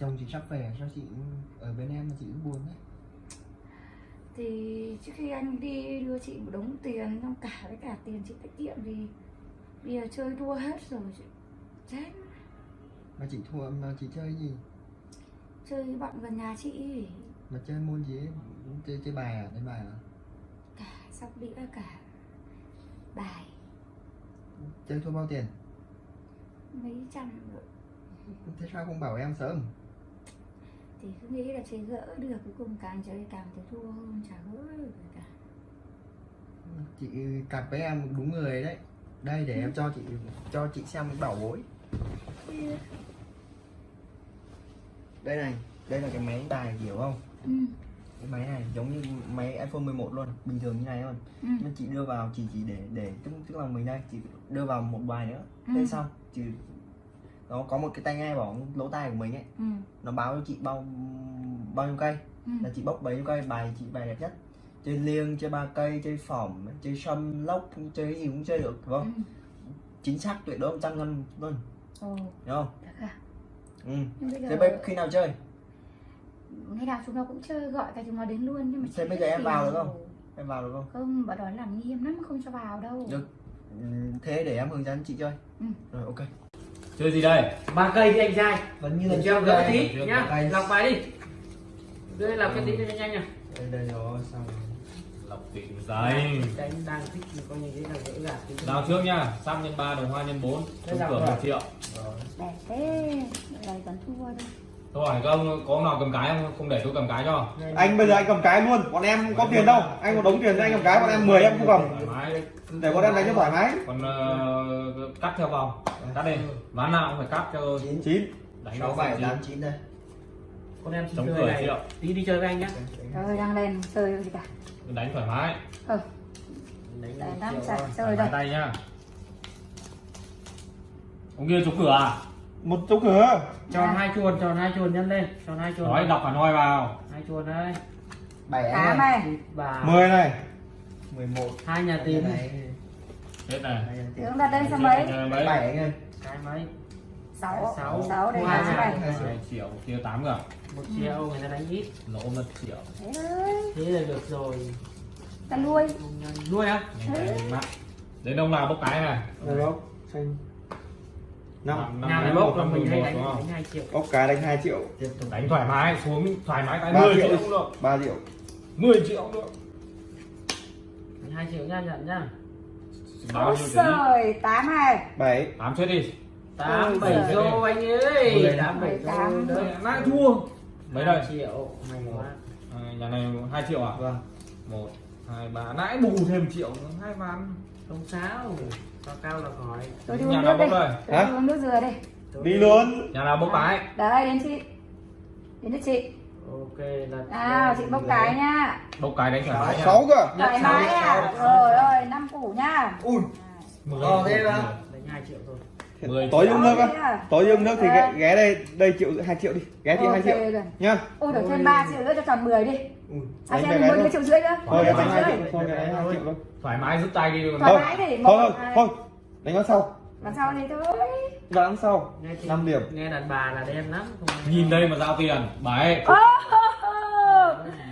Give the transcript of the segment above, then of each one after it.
chồng chị sắp về sao chị ở bên em mà chị cứ buồn đấy. Thì trước khi anh đi đưa chị một đống tiền xong cả với cả tiền chị tiết kiệm thì bây giờ chơi thua hết rồi chị chết. Mà chị thua mà chị chơi gì? Chơi bọn gần nhà chị. Mà chơi môn gì ấy? chơi chơi bài à? Đánh bài à? Cả sóc đĩa cả bài. Chơi thua bao tiền? Mấy trăm. Rồi. thế sao không bảo em sớm thì cứ nghĩ là chơi gỡ được cuối cùng càng chơi càng thấy thua hơn chả gỡ được cả. Chị cặp với em đúng người đấy. Đây để em cho chị cho chị xem cái bảo bối. Đây này đây là cái máy bài hiểu không? Ừ. cái máy này giống như máy iPhone 11 luôn bình thường như này luôn Ừ. nhưng chị đưa vào chỉ chỉ để để tức tức là mình đây chị đưa vào một bài nữa. Ừ. thế xong chị nó có một cái tai nghe bảo lỗ tai của mình ấy Ừ. nó báo cho chị bao bao nhiêu cây Ừ. là chị bốc bấy nhiêu cây bài chị bài đẹp nhất chơi liêng chơi ba cây chơi phỏng chơi sâm lốc chơi cái gì cũng chơi được đúng không Ừ. chính xác tuyệt đối trăm ngân luôn không à? ừ. Nhưng bây thế giờ bây khi nào chơi ngày nào chúng nó cũng chơi gọi cả chúng nó đến luôn nhưng mà Thế bây giờ em vào được không? rồi. em vào được không Không, bọn đó làm nghiêm lắm không cho vào đâu. được ừ, thế để em hướng dẫn chị chơi Ừ. rồi ok chơi gì đây? Ba cây đi anh trai vẫn như là cho trước gỡ đây. tí nhá đây. lọc bài đi. Đưa lọc cái tí cho nhanh nha. Đây đây rồi xong lọc dày. Đánh đang thích thì coi như thế là gỡ gạt nào trước nhá sam nhân ba đồng hoa nhân bốn Đây trúng là cửa một triệu. Rồi. Đẹp thế, này vẫn thua đâu. tôi hỏi không có nào cầm cái không? Không để tôi cầm cái cho. Anh bây giờ anh cầm cái luôn bọn em có tiền đâu. anh có đống tiền anh cầm cái bọn em 10 em không cầm để bọn em đánh cho thoải mái. Còn ờ, cắt theo vòng. Cắt đi. Ván nào cũng phải cắt cho chín. Chín. Đánh sáu bảy tám chín. đây. Con em Chống chơi cửa này. tí đi chơi với anh nhá. Trời đang lên chơi gì cả. đánh thoải mái. Ừ, đánh năm sạch chơi tay nhá. Ông kia trúng cửa à? Một chỗ cửa. Tròn hai chuồn tròn hai chuồn nhân lên. Tròn hai chuồn nói đọc phản hồi vào. Hai chuồn đây. Bảy này. và 10 này. Mười một. Hai nhà tiền này hết này Tướng đặt lên số mấy? Bảy anh ơi. Cái mấy? Sáu. Sáu. Sáu đây Hai là nhà. này. Hai triệu kia tám cả một triệu người ta đánh ít. Lỗ một triệu. Thế là được rồi. Ta nuôi. nuôi á? Đến ông nào bốc cái này rồi đó xanh. Năm. Năm, bốc? là mình hay một, đánh đúng không? đánh hai triệu. Ốc cái đánh 2 triệu. Đánh thoải mái xuống thoải mái cái Ba 10 triệu. triệu cũng được. 3 triệu. 10 triệu cũng được. Hai triệu nha nhận nhá bao Ôi trời, tám này. 7 tám chết đi. Tám Ôi bảy giời. đô anh ơi. Mười. tám bảy Mười tám. đô đấy lại thua. Mấy đây? Triệu à, nhà này 2 triệu à? Vâng. Một hai ba. Nãy bù thêm triệu nữa, hai ván không sao. Cao cao là hỏi Tôi đi nhà uống nào nước đây? Tôi đi uống nước dừa đi. đi luôn. Nhà nào bốc cái Đấy, đến chị. Đến được chị. Ok là Nào, chị bốc cái nha. bốc cái đánh thoải mái 6 cơ Thoải mái à? Rồi ơi, năm củ nha. ui Mười. to thế mà đánh hai triệu thôi Mười tối uống nước á à? tối uống nước thì ghé, ghé đây đây triệu 2 triệu đi ghé chị 2 Ok triệu rồi. nhá Ôi đổi thêm 3 triệu nữa cho tròn 10 đi. À, xem mình một triệu rưỡi nữa. thôi đánh triệu 2 rưỡi. triệu thôi em đánh 2 triệu thôi thoải mái rút tay đi còn Thoải thôi mái thì thôi thôi hai. thôi đánh nó sau Làm sao thì thôi. ván sau. Nghe thì- 5 điểm. Nghe đàn bà là đen lắm không nhìn đây mà giao tiền. Bảy Ô,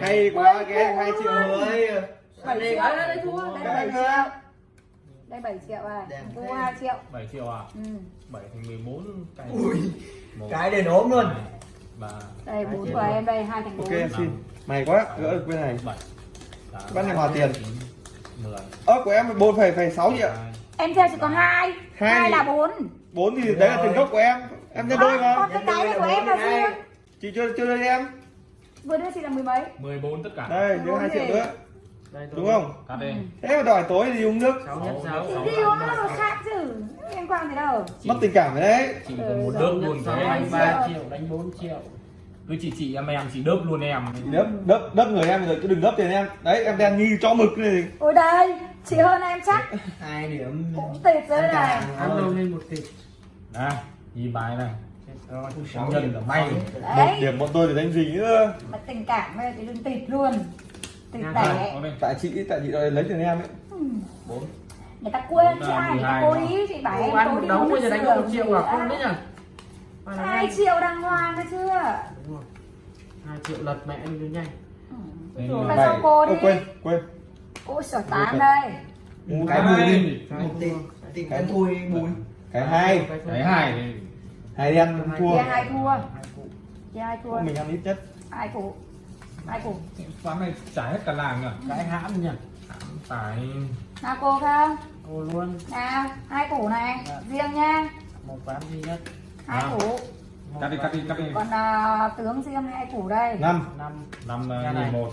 hay quá ghé 2 triệu ơi 7 triệu. đây thua, đây là 7 triệu. Đây 7 triệu à. Thế. 2 triệu. 7 triệu à? Ừ. 7 thành 14 cái ui Một, cái đền ốm luôn. Hai, ba. Đây 4 của em đây 2 thành 4. ok em xin. Mày quá. Gỡ được bên này. Bảy. Tám, Bắt này hòa tiền. chín, mười. Ơ của em 4 phẩy phẩy 6 triệu hai, Em theo chỉ có 2. Hai 2 thì- là 4. 4 thì đấy là tiền gốc của em. Em nhân đôi mà cái cái này của em là gì? chị chưa chưa đưa em. Vừa đưa chị là mười mấy. 14 tất cả. Đây đưa 2 triệu nữa. Đây đúng không? cắt đi. Thế mà đòi tối thì uống nước. Sáu nhất sáu đi uống nó khác chứ. Liên quan gì đâu. mất tình cảm rồi đấy. chị còn một đớp luôn thế đánh ba triệu đánh bốn triệu. Cứ chị chị em em chị đớp luôn em. Đớp đớp đớp người em rồi cứ đừng đớp tiền em. Đấy em đen như cho mực này Ôi đây, chị hơn em chắc. hai điểm. Cũng tịt rồi này. ăn đâu lên một tỷ này nhìn bài này. Sáu nhân là may. Một điểm bọn tôi thì đánh gì nữa Mà tình cảm bây giờ thì đừng tịt luôn. Tịt đây tại chị tại chị đòi lấy tiền em ấy. Bốn. Người ta quên chứ ai, người ta 12 cố mà. ý chị bảo em Cô đi uống bây giờ đánh một triệu gì à không đấy nhỉ? Ba là 2 nhanh. triệu đàng hoàng đấy chưa Đúng rồi. 2 triệu lật mẹ đi đến nhanh. Ừ, Bảy. cho cô đi? quên quên ôi trời tám đây. Cái bùi đi. Cái tìm bùi. Bùi. Cái hai. Cái hai. Hai đen thua. Hai thua. Hai thua. Mình ăn ít nhất. Hai củ? Hai củ? Quán này trả hết cả làng à Cái hãm nhỉ. phải. Nào cô không Ô luôn. nào hai củ này. Dạ. riêng nha. Một ván duy nhất. hai À. củ. Cắt đi cắt đi cắt đi. Còn à, tướng riêng hai củ đây. Năm. Năm. năm Cái ờ, này. một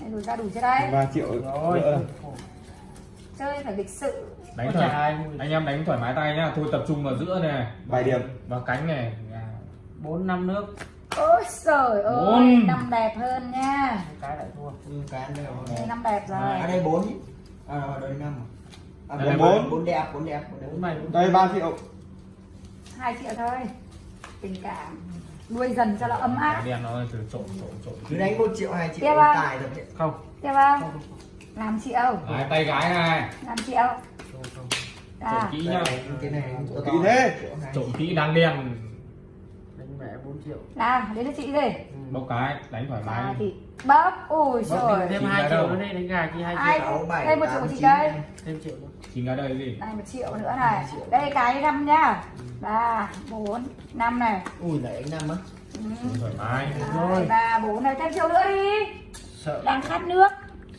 Đây đủ ra đủ chưa đây? Ba triệu Rồi. chơi phải lịch sự. Đánh thoải mươi. anh em đánh thoải mái tay nhá. Thôi tập trung vào giữa này. Vài điểm. Vào cánh này. Bốn năm nước. ôi trời ơi Bốn. năm đẹp hơn nha. Cái lại thua. Ừ, cái ăn đây đây rồi năm đẹp rồi. À đây bốn à đây năm à. Đây là bốn. bốn. bốn đẹp bốn đẹp bốn đẹp. Bốn này bốn đây ba triệu. Hai triệu thôi. Tình cảm nuôi dần cho nó ấm áp. Đen nó từ trộn trộn trộn. Cứ đánh một triệu hai triệu à? tài rồi Không. tiếp không. Năm triệu Đấy, tay gái này. Năm triệu Không không. trộn à kỹ nhá. Cái này to Kỹ thế. Trộn kỹ đang đen. Đánh mẹ 4 triệu. nào đến cho chị đi. Bốc cái đánh thoải à, mái thì bóp ui trời. thêm Chín 2 cái triệu nữa đi đánh gà chi 2 Ai? triệu. sáu bảy Đây một triệu tám chị đây. Thêm triệu nữa. chín cái đây gì? Đây một triệu nữa này. Đây cái năm nhá. Ba bốn năm này. Ui lại anh năm á. Ừ. thoải mái. Hai, ba bốn này. Thêm triệu nữa đi. Sợ. Đang khát nước.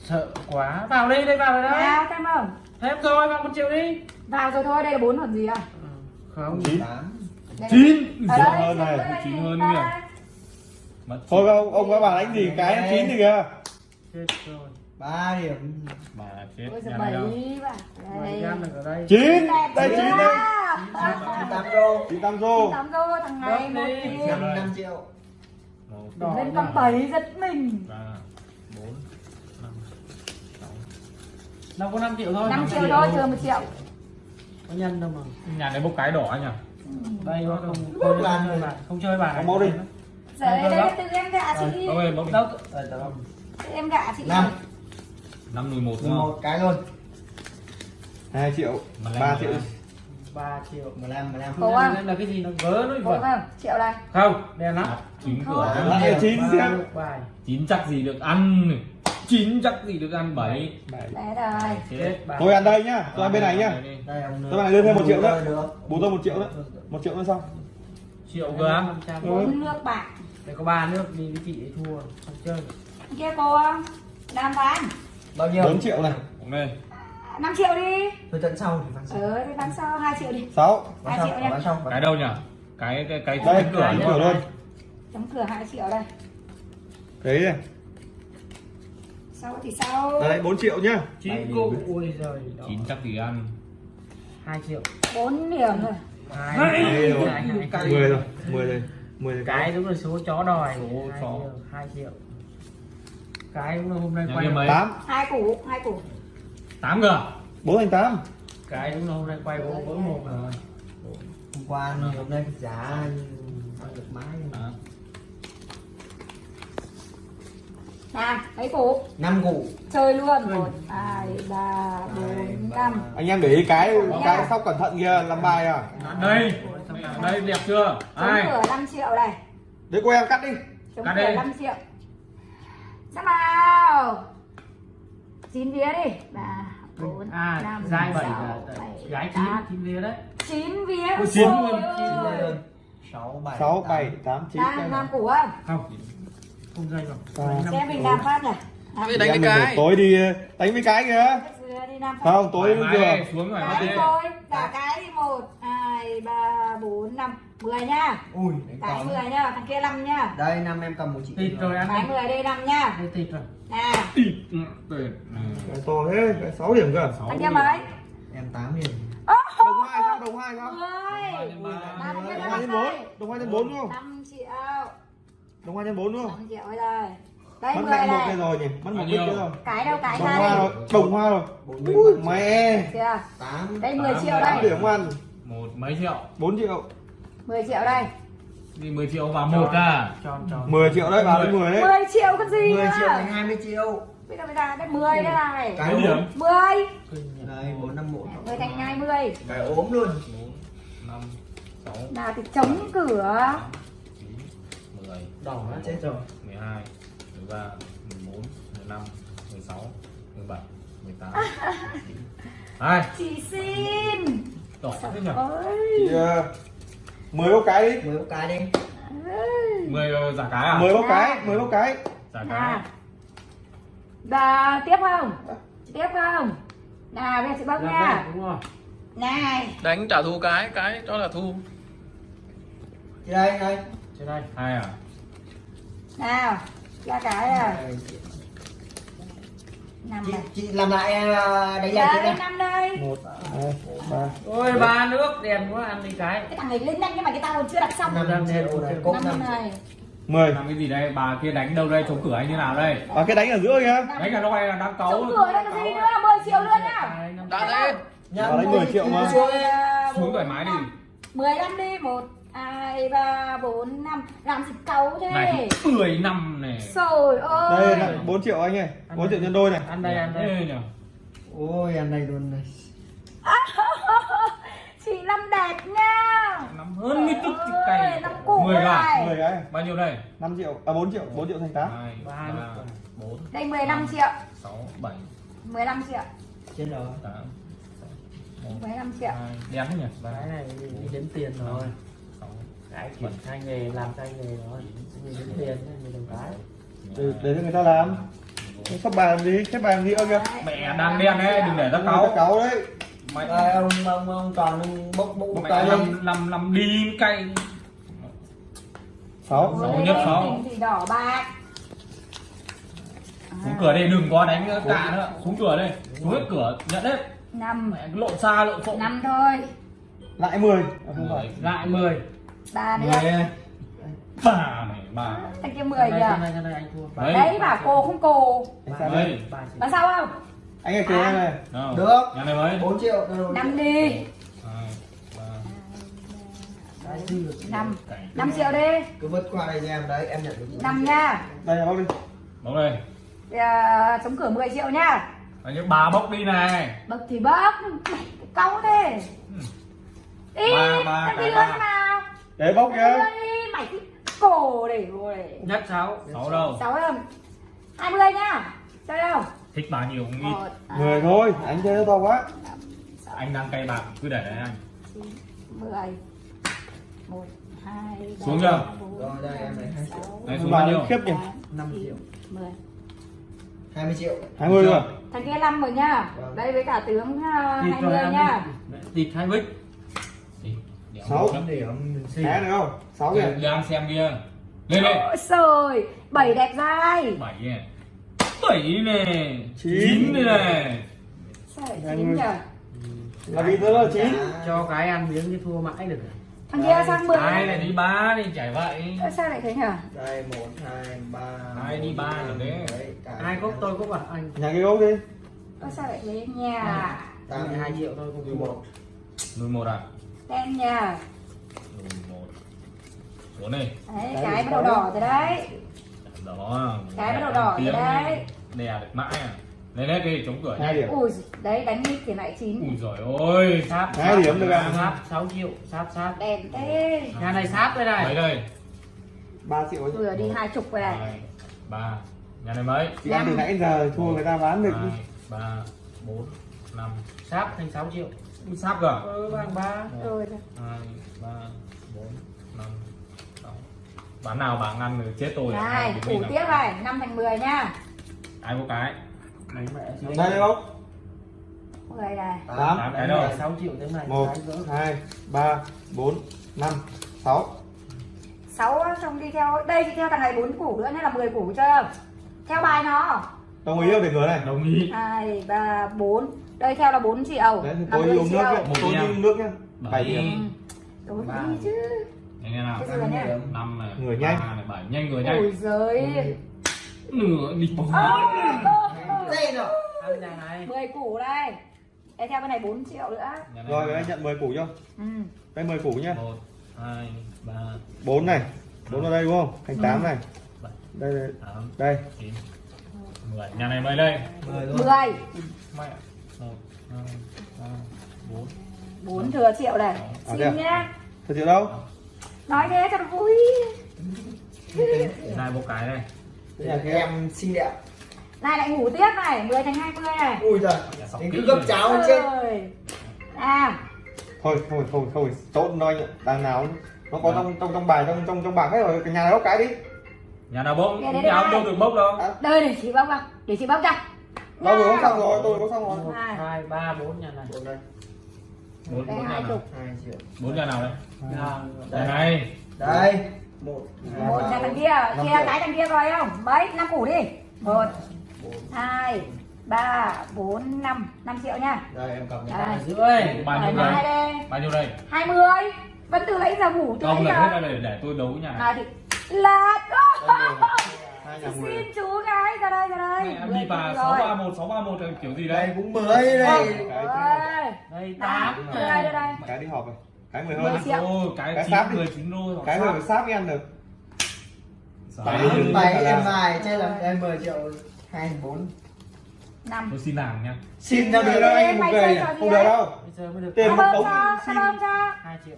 Sợ quá. Vào đi, đây vào rồi đấy. thêm không? Thêm rồi, vào 1 triệu đi. vào rồi thôi đây là bốn còn gì à? Ừ, Không. chín. Đây chín. đây hơn này, chín đây, hơn kìa. Thôi ông ông có bảo đánh gì? Cái em chín thì kìa. Ba điểm. Mà chết nhà này đâu bạn. Đây. đây. chín. Đây chín đây. Chín tám đô chín tám đô thằng này một đi. năm triệu. Lên con bảy giật mình. Ba bốn năm sáu. Có 5 triệu thôi. 5 5 triệu thôi chưa một triệu. Có nhân đâu mà. nhà này bốc cái đỏ nhỉ? Đây nó không không bàn chơi bài, không chơi bài. Có máu đi. Đấy, đây là từ em gạ chị bốc bốc Đâu? Đây, tao Từ em gạ chị năm. Năm mười một đúng không? một cái luôn. Hai triệu Mà làm ba mà triệu. làm. 3 triệu. mười lăm mười lăm. Cố à? Là cái gì? Nó vớ nó không? Triệu này. Không, đen lắm. Chín cửa. lại chín xem. chín chắc gì được ăn chín chắc gì được ăn bảy. Bảy. Đấy rồi. Tôi ăn đây nhá tôi ăn bên này nhá. Đây ông Các bạn đưa thêm một triệu nữa. được. Bù tôi một triệu nữa. Một triệu nữa xong. Triệu cơ á? 500. bốn nước bạc Đây có ba nước đi với chị ấy thua, không chơi. kia cô không? Đàm phán. Bao nhiêu? Bốn triệu này. Lên 5 triệu đi. Tôi tận sau thì phán sau. Ờ thì bán sau 2 triệu đi. Sáu. Bán hai sau triệu nha. bán sau cái đâu nhỉ cái cái cái đây cái cửa cửa đúng cửa luôn Chấm cửa 2 triệu đây. Đấy này Sau thì sau đấy bốn triệu nhá. Chín Bảy cụ, điểm. ui giời. chín chắc gì ăn? 2 triệu. 4 điểm rồi Hai, Hai hai, rồi. hai, hai, hai. mười rồi mười rồi mười rồi Cái đúng là số chó đòi. Số Hai chó. triệu, 2 triệu. Cái đúng là hôm nay quay mấy? tám. Hai củ hai củ. Tám cơ? Bốn thành tám. Cái đúng là hôm nay quay vỡ vỡ một rồi. hôm qua hôm nay giá bao được mái Đó. nào mấy củ? Năm củ. Chơi luôn. Một hai ba bốn năm. anh em để ý cái cái sóc cẩn thận kia làm bài à? Đây đây đẹp chưa? Ai? cửa 5 triệu này. Đấy cô em cắt đi. Chấm Cắt cửa đi. 5 triệu. Sắp vào chín vía đi. Ba bốn À, năm giai bảy gái chín, chín vía đấy. chín vía. Ôi, chín luôn, sáu bảy sáu tám. bảy tám chín đang năm củ không? Không. Không dây rồi. À. Đánh năm xem mình làm phát nhỉ? À, đánh với cái tối đi đánh với cái kìa. Làm không tối vừa xuống rồi thôi cả cái đi một hai ba bốn năm. Mười nhá ui đánh cái to mười nhá thằng kia năm nhá đây năm em cầm một chị Thịt rồi ăn cái đi. mười đây năm nhá Đây thịt rồi. nào Ừ, tuyệt. Ừ. cái to thế cái sáu điểm cơ. Sáu thằng kia mấy? Em tám điểm. Đồng hai sao đồng hai sao? Mười! Ui, năm đồng kia hai nhân bốn. Đồng hai nhân bốn đúng không? Năm triệu. Đồng hai nhân bốn đúng không? Năm triệu đây đây mất mười nặng một này. cái rồi nhỉ? Mất một cái nhiêu? rồi. Cái đâu cái ra hoa đây rồi. Đồng hoa rồi. Ui, mẹ! tám. Đây 10 triệu đây. điểm ăn một mấy triệu? Bốn triệu. 10 triệu đây. Đi 10 triệu vào một à? Tròn tròn. 10 triệu đấy vào đến 10 đấy. 10 triệu cái gì 10 triệu nữa thành 20 triệu. Bây giờ bây giờ đây 10 đây này. Cái điểm? ốm 10 Kinh nhỉ. đây bốn năm một. 10 thành 20 cái ốm luôn. Bốn năm sáu. Nào thì chống cửa. Tám chín mười đỏ Nó chết rồi 12 13 14 15 16 17 18 Đây, chị xin đỏ thế nhỉ? Chị, ờ, mười bốc cái đi. Mười một cái đi. 10 giả cái à? mười bốc cái mười bốc cái. Giả cái. nào và tiếp không? Tiếp không? Nào bây giờ chị bốc Làm nha. đây, đúng rồi. Này. Đánh trả thù cái, cái đó là thù. Chị đây đây. Trên đây. Hai à? nào ra cái à. Chị, chị làm lại à, đánh lại chị năm đây một hai ba. Ôi ba nước đèn quá ăn đi cái. Cái thằng này lên nhanh nhưng mà cái tao còn chưa đặt xong. Năm Năm triệu này cốt năm. Năm này. Mười. Làm cái gì đây? Bà kia đánh đâu đây? Chống cửa anh như nào đây? à, cái đánh ở giữa kìa. Đánh cả loại là đang cấu. chống cửa đây có gì nữa? 10 triệu luôn nhá. Hai, năm, Đã đấy. Bà đánh 10 triệu mà. Xuống thoải mái đi. 15 đi. 1 2 3 4 5 làm gì cấu thế? Này 10 năm này. Trời ơi đây là 4 triệu anh ơi. 4 triệu nhân đôi này. Ăn đây ăn đây. Nhỉ? ôi ăn đây luôn này chị năm đẹp nha. Năm hơn mươi tức năm củ 10 gà. này. 10 cái Bao nhiêu đây? 5 triệu. À 4 triệu. 4 triệu thành 8 2 Ba 3 nước. 4 đây 15 triệu. 6 7 15 triệu. Chết rồi. 8 15 triệu. 2 đen thế nhỉ? cái này đi đếm tiền rồi. 6 cái chuyển tay nghề làm tay nghề rồi. Mình đếm tiền mình đồng cái. Để, để cho người ta làm. Sắp làm gì xếp làm gì ơ kìa. Mẹ đang đen đấy, đừng để ta cáu. cáu đấy Mày Đây, ông ông ông toàn bốc bốc bốc mẹ cái lên làm làm làm đi cay. 6 Sáu Ôi, nhất sáu. thì đỏ bạc Xuống cửa đây đừng có đánh cả nữa. Xuống cửa đây. Xuống hết cửa nhận hết. năm lộn xa lộn xộn. năm thôi lại 10 không phải lại 10 ba mười nữa Bà này bà. thằng kia 10 đây kìa đây đây anh thua Đấy. đấy bảo cô không cô chỉ là sao không anh ơi kìa này? Được. Nhà này mấy? 4 triệu. Năm đi. Năm. Năm triệu đi. Cứ vứt qua đây cho em đấy em nhận được. Năm nha. Đây là bóc đi. Bốc đây. à, chống cửa 10 triệu nha. Đấy, những bà bốc đi này. bậc thì bốc cáu thế. Đi Ba, ba, đi ba. luôn nào để bóc đi mày cái cổ để rồi. Nhất sáu. Sáu đâu? sáu không? Hai mươi nhá chơi không thích bao nhiêu cũng ít. Ờ, à. Mười thôi anh chơi nó to quá. Anh đang cay bạc cứ để đấy anh. Xuống chưa? rồi đây em lấy hai triệu. đấy xuống bao nhiêu? khiếp kìa năm triệu. mười. 20 triệu. 20 rồi. Thằng kia 5 rồi nha. Vâng. Đây với cả tướng ờ, uh, 20 nha. Tịt 2 bích 6 điểm Thế được không? 6 kìa. Đang xem kia Lên đây Trời ơi 7 đẹp dai. 7 kìa à. 7 này 9 này chín nhỉ là vì thế là 9 cho cái ăn miếng chứ thua mãi được. Thằng kia sang 10 hai này đi 3 đi chảy vậy. Sao lại thế nhỉ đây 1 2 3 hai đi 3 rồi đấy hai cốc tôi cốc à anh. Nhà cái gốc đi. Sao lại thế nhà 12 triệu thôi không 11 11 à? Đen nhỉ 11 xuống này. Cái bắt đầu đỏ rồi đấy. Đó. Cái bắt đầu đỏ rồi đấy. Đè được mãi à. Lên hết đi chống cửa hai nhá. điểm ui đấy đánh mít thì lại chín Ui giời ơi. sáp Hai sáp, điểm được à? sáp 6 triệu sáp sáp đèn thế nhà này sáp đây Mấy này đây? 3 triệu vừa đi hai chục rồi này ba. Nhà này mấy? chị ăn từ nãy giờ thua người ta bán được ba, bốn, năm. sáp thành 6 triệu Ui, Sắp cơ. ờ bằng ba rồi hai ba bốn năm sáu bán nào bán ăn rồi chết tôi này mình tiếp này năm thành 10 nha. Ai có cái? Mẹ sáu đây không 10 này Tám. cái đâu? 6 triệu thế này một hai ba bốn năm sáu. 6 xong đi theo. Đây thì theo thằng này 4 củ nữa nên là 10 củ chơi không theo bài nó. Đồng ý không? Để cửa này. Đồng ý. Hai ba bốn. Đây theo là 4 triệu đấy tôi uống nước nhá. Tôi đi uống nước nhá. Bảy điểm. đúng chứ nghe nào nhá năm này Người nhanh. này bảy. Nhanh người nhanh. Ôi giời. Nửa đi bốn đây rồi này 10 củ đây. Đây theo cái này 4 triệu nữa. Này rồi anh nhận 10 củ cho. Ừ. đây 10 củ nhá. Một hai ba. Bốn này. Bốn ở đây đúng không? Thành 8 này. Bảy. Đây đây, tám. Đây. chín. Mười. Nhà này mấy đây. Mười luôn. 10 mẹ một hai ba bốn. 4 thừa triệu này. À, xin à? nhá. Thật sự đâu nói thế cho nó vui. Này một cái này. Đây là cái em xinh đẹp. Này lại ngủ tiếp này 10 thành 20 này. Ui giời Đến cứ gấp rồi. cháo hơn chết à thôi thôi thôi thôi trộn thôi đằng nào nó có trong trong trong bài trong trong trong bảng hết rồi cái nhà này bốc cái đi. Nhà nào bốc? Nhà không bốc được bốc đâu? Đây để chị bóc vào để chị bóc cho đâu vừa bốc xong rồi tôi bốc xong rồi. Hai. Ba bốn nhà này Bốn đây hai nào chục. Hai triệu. Bốn nhà nào đấy nhà nhà này. Đây. Một. Một. Ba, nhà thằng kia triệu. cái thằng kia rồi không? Mấy năm củ đi. Một hai ba bốn năm. Năm triệu nha. Đây em cầm này. Rưỡi bao nhiêu đây? đi bao nhiêu đây? Hai mươi. Vẫn từ lấy giờ ngủ từ không lấy là hết giờ ra để để tôi đấu nhà này. À thì là hai xin chú gái ra đây ra đây. Mẹ em đi bà triệu sáu rồi. ba một sáu ba một kiểu gì đây? Đấy cũng mới đây Ôi, đây tám. đây đây. Cái đi họp rồi. Cái mười Mười hơn triệu. Ôi, cái Cái chín sáp đi. mười chín đô hoặc cái mười sáp ăn được. Bảy. em mài chơi là em 10 triệu hai bốn. Năm. Tôi xin làm nha. Xin ra được đâu anh một người không được đâu. Bây giờ mới được tiền một cho xin. hai triệu.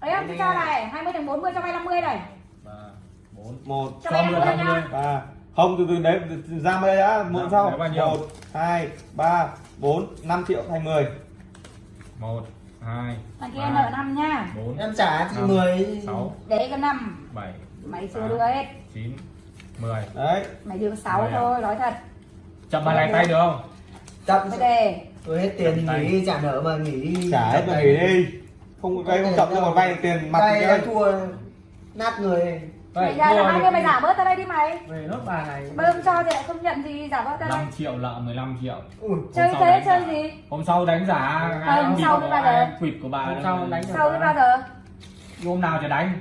Đấy em cho này 20ถึง40 cho vay 50 này ba bốn một cho vay 50 nha. ba. Không từ từ đấy ra đây đã. Mượn Đấy, sau. nhiêu? một hai ba bốn năm triệu thành mười. Một hai thằng kia nợ năm nha. bốn em trả năm, 10 sáu để có năm. bảy mày chưa đưa hết. chín mười. Đấy. Mày đưa 6 Mười à? thôi nói thật. Chậm bàn này tay được không? Chậm. Mới đề. Tôi hết tiền thì nghỉ đi trả nợ mà nghỉ đi. Trả hết rồi nghỉ đi. Không cái không chậm nhưng mà vay tiền mặt thì chơi thua nát người mày ra là 20 mày giả bớt ra đây đi mày. Về nốt bà này. Bơm cho thì lại không nhận gì giả bớt ra đây. 5 triệu nợ 15 triệu. Ui chơi thế chơi gì? Hôm sau đánh giả Ờ, hôm sau mới bao giờ? quỵt của bà hôm sau đánh sau đến bao giờ. Hôm nào thì đánh